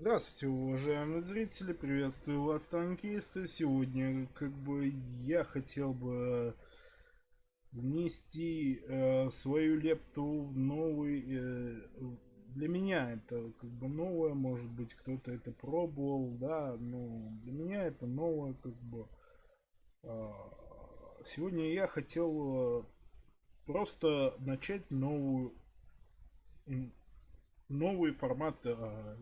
Здравствуйте, уважаемые зрители, приветствую вас, танкисты. Сегодня, как бы, я хотел бы внести э, свою лепту в новый... Э, для меня это как бы новое, может быть, кто-то это пробовал, да, но для меня это новое, как бы. Э, сегодня я хотел э, просто начать новую новый формат э,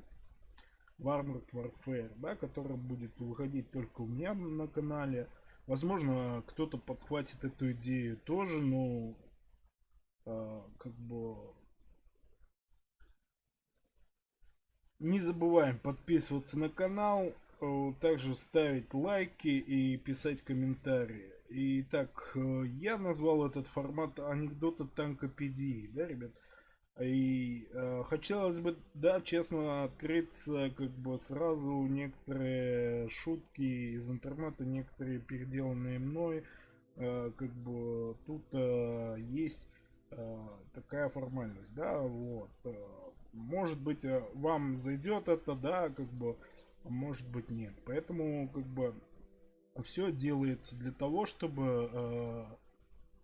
Armored Warfare, да, который будет выходить только у меня на канале. Возможно, кто-то подхватит эту идею тоже, но э, как бы не забываем подписываться на канал, э, также ставить лайки и писать комментарии. Итак, э, я назвал этот формат анекдота танкопедии, да, ребят? И э, хотелось бы, да, честно открыться, как бы сразу некоторые шутки из интернета, некоторые переделанные мной, э, как бы тут э, есть э, такая формальность, да, вот. Э, может быть, э, вам зайдет это, да, как бы, а может быть нет. Поэтому, как бы, все делается для того, чтобы э,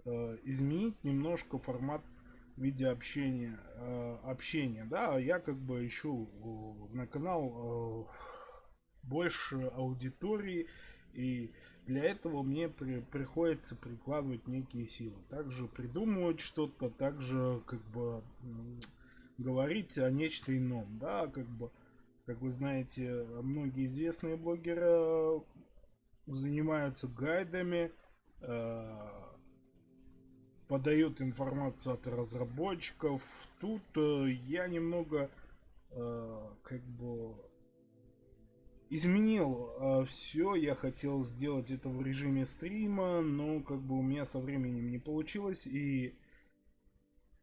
э, изменить немножко формат виде общения, э, общения, да, я как бы ищу на канал э, больше аудитории, и для этого мне при, приходится прикладывать некие силы. Также придумывать что-то, также как бы говорить о нечто ином, да, как бы, как вы знаете, многие известные блогеры занимаются гайдами, э, подают информацию от разработчиков. Тут э, я немного э, как бы изменил э, все. Я хотел сделать это в режиме стрима, но как бы у меня со временем не получилось. И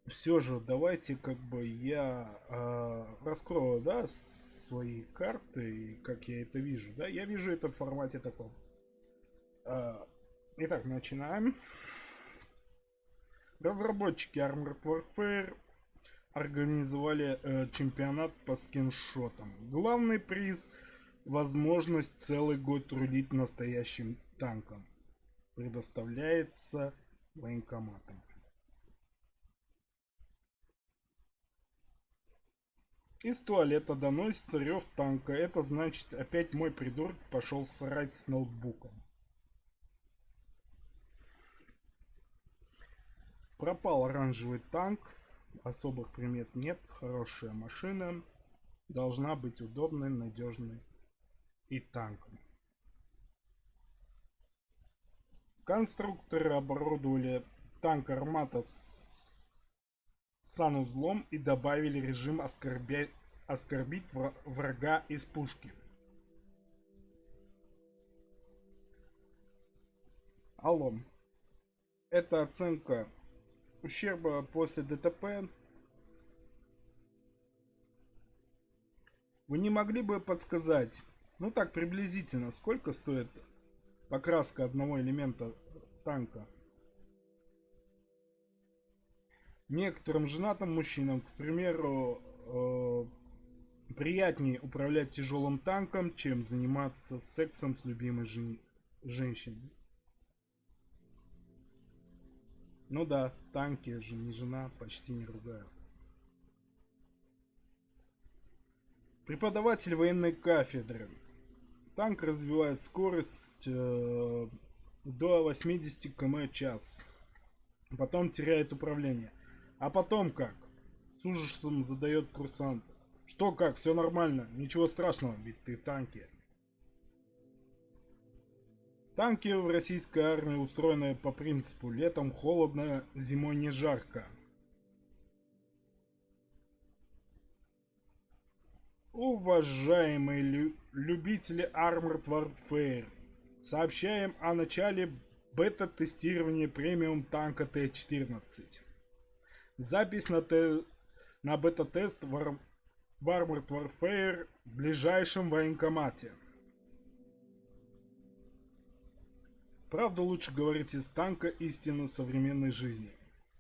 все же давайте как бы я э, раскрою, да, свои карты, и как я это вижу, да. Я вижу это в формате таком. Э, итак, начинаем. Разработчики Armored Warfare организовали э, чемпионат по скиншотам. Главный приз – возможность целый год трудить настоящим танком. Предоставляется военкоматом. Из туалета доносится рев танка. Это значит, опять мой придурок пошел срать с ноутбуком. Пропал оранжевый танк. Особых примет нет. Хорошая машина. Должна быть удобной, надежной и танком. Конструкторы оборудовали танк Армата с санузлом и добавили режим оскорбя... оскорбить врага из пушки. Алло. Это оценка ущерба после ДТП. Вы не могли бы подсказать, ну так приблизительно, сколько стоит покраска одного элемента танка? Некоторым женатым мужчинам, к примеру, э, приятнее управлять тяжелым танком, чем заниматься сексом с любимой жен женщиной. Ну да, танки же не жена, почти не ругаю. Преподаватель военной кафедры. Танк развивает скорость э, до 80 км час. Потом теряет управление. А потом как? С ужасом задает курсант. Что как? Все нормально. Ничего страшного, ведь ты танки. Танки в российской армии устроены по принципу летом холодно, зимой не жарко. Уважаемые лю любители Armored Warfare, сообщаем о начале бета-тестирования премиум танка Т-14. Запись на, на бета-тест в, в Armored Warfare в ближайшем военкомате. Правду лучше говорить из танка истины современной жизни.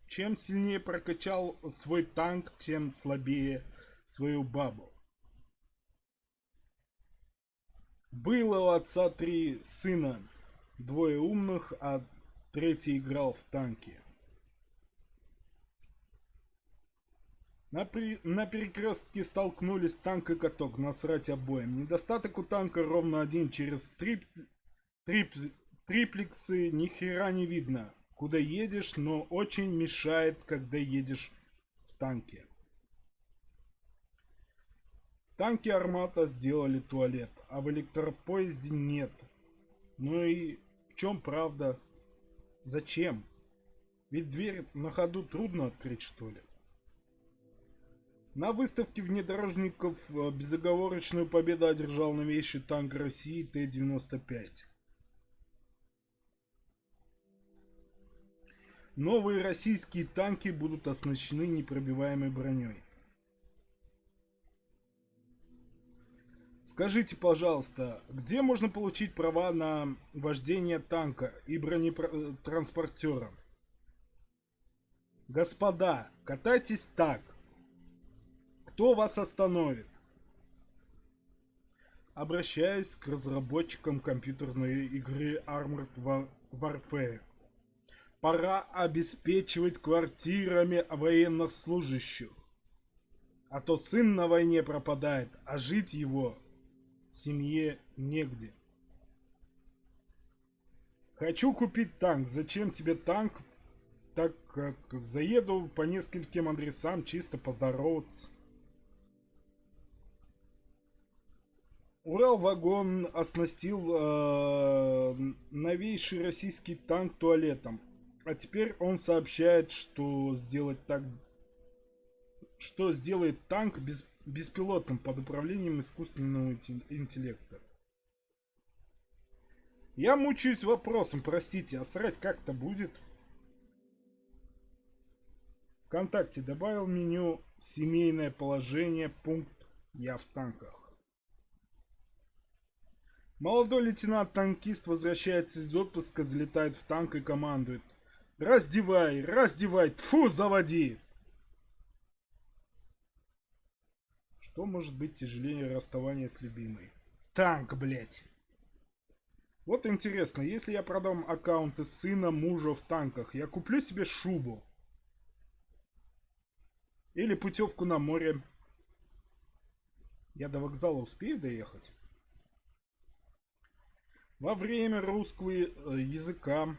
Чем сильнее прокачал свой танк, тем слабее свою бабу. Было у отца три сына. Двое умных, а третий играл в танки. На, при... на перекрестке столкнулись танк и каток, насрать обоим. Недостаток у танка ровно один, через трип... Трип... триплексы ни хера не видно, куда едешь, но очень мешает, когда едешь в танке. В танке Армата сделали туалет, а в электропоезде нет. Ну и в чем правда? Зачем? Ведь дверь на ходу трудно открыть, что ли? На выставке внедорожников э, безоговорочную победу одержал новейший танк России Т-95. Новые российские танки будут оснащены непробиваемой броней. Скажите, пожалуйста, где можно получить права на вождение танка и бронетранспортера? Господа, катайтесь так. Кто вас остановит? Обращаюсь к разработчикам компьютерной игры Armored Warfare. Пора обеспечивать квартирами военных служащих. А то сын на войне пропадает, а жить его семье негде. Хочу купить танк. Зачем тебе танк? Так как заеду по нескольким адресам чисто поздороваться. Урал-вагон оснастил э, новейший российский танк туалетом. А теперь он сообщает, что сделать так, что сделает танк без, беспилотным под управлением искусственного интеллекта. Я мучаюсь вопросом, простите, а срать как-то будет? Вконтакте добавил меню «Семейное положение», пункт «Я в танках». Молодой лейтенант-танкист возвращается из отпуска, залетает в танк и командует. Раздевай, раздевай, тфу, заводи! Что может быть тяжелее расставания с любимой? Танк, блять. Вот интересно, если я продам аккаунты сына мужа в танках, я куплю себе шубу. Или путевку на море. Я до вокзала успею доехать? Во время русского э, языка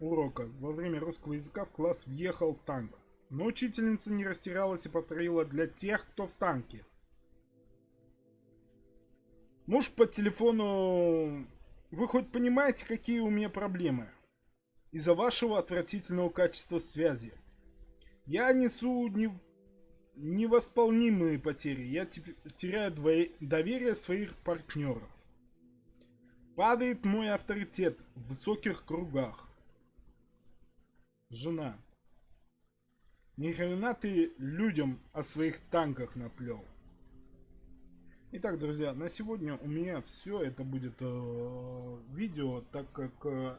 урока, во время русского языка в класс въехал танк. Но учительница не растерялась и повторила для тех, кто в танке. Муж по телефону... Вы хоть понимаете, какие у меня проблемы? Из-за вашего отвратительного качества связи. Я несу не... невосполнимые потери. Я теряю доверие своих партнеров. Падает мой авторитет в высоких кругах. Жена. Ни хрена ты людям о своих танках наплел. Итак, друзья, на сегодня у меня все. Это будет э, видео, так как э,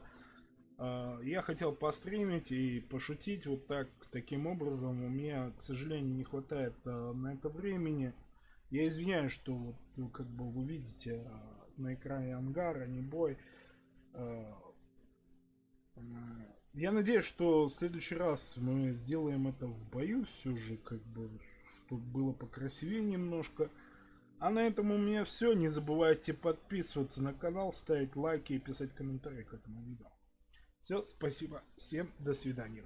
э, я хотел постримить и пошутить вот так, таким образом. У меня, к сожалению, не хватает э, на это времени. Я извиняюсь, что вот, ну, как бы вы видите... Э, на экране ангара, не бой. Э, я надеюсь, что в следующий раз мы сделаем это в бою все же, как бы, чтобы было покрасивее немножко. А на этом у меня все. Не забывайте подписываться на канал, ставить лайки и писать комментарии к этому видео. Все, спасибо. Всем до свидания.